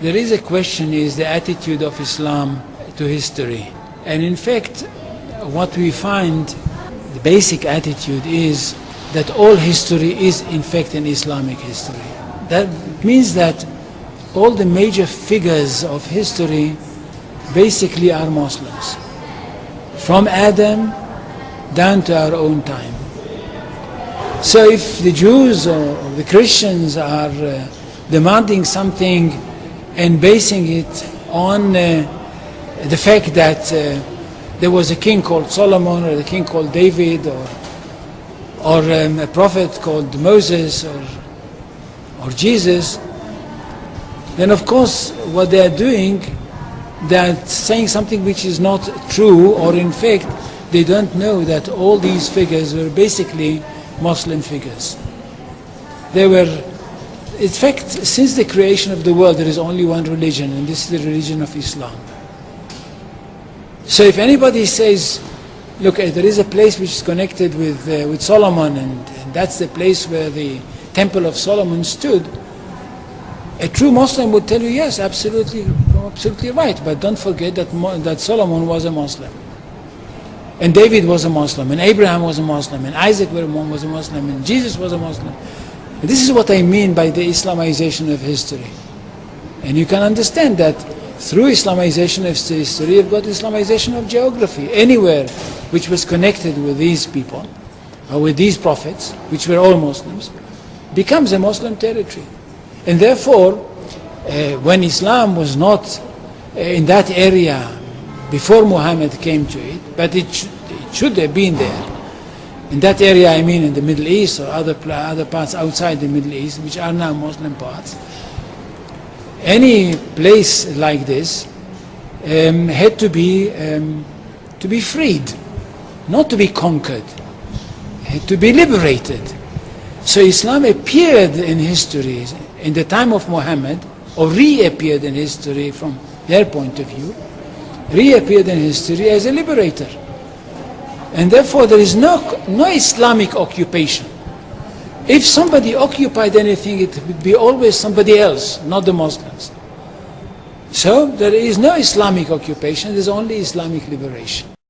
There is a question is the attitude of Islam to history. And in fact, what we find, the basic attitude is that all history is in fact an Islamic history. That means that all the major figures of history basically are Muslims. From Adam down to our own time. So if the Jews or the Christians are uh, demanding something and basing it on uh, the fact that uh, there was a king called Solomon or a king called David or, or um, a prophet called Moses or, or Jesus, then of course what they are doing, they are saying something which is not true or in fact they don't know that all these figures were basically Muslim figures. They were, in fact, since the creation of the world, there is only one religion, and this is the religion of Islam. So if anybody says, look, uh, there is a place which is connected with, uh, with Solomon, and, and that's the place where the Temple of Solomon stood, a true Muslim would tell you, yes, absolutely, absolutely right, but don't forget that, that Solomon was a Muslim. And David was a Muslim, and Abraham was a Muslim, and Isaac was a Muslim, and Jesus was a Muslim. This is what I mean by the Islamization of history. And you can understand that through Islamization of history, you've got Islamization of geography. Anywhere which was connected with these people, or with these prophets, which were all Muslims, becomes a Muslim territory. And therefore, uh, when Islam was not uh, in that area before Muhammad came to it, but it, sh it should have been there. In that area, I mean in the Middle East or other, other parts outside the Middle East, which are now Muslim parts, any place like this um, had to be, um, to be freed, not to be conquered, had to be liberated. So Islam appeared in history in the time of Muhammad, or reappeared in history from their point of view, reappeared in history as a liberator. And therefore there is no, no Islamic occupation. If somebody occupied anything, it would be always somebody else, not the Muslims. So there is no Islamic occupation, there's only Islamic liberation.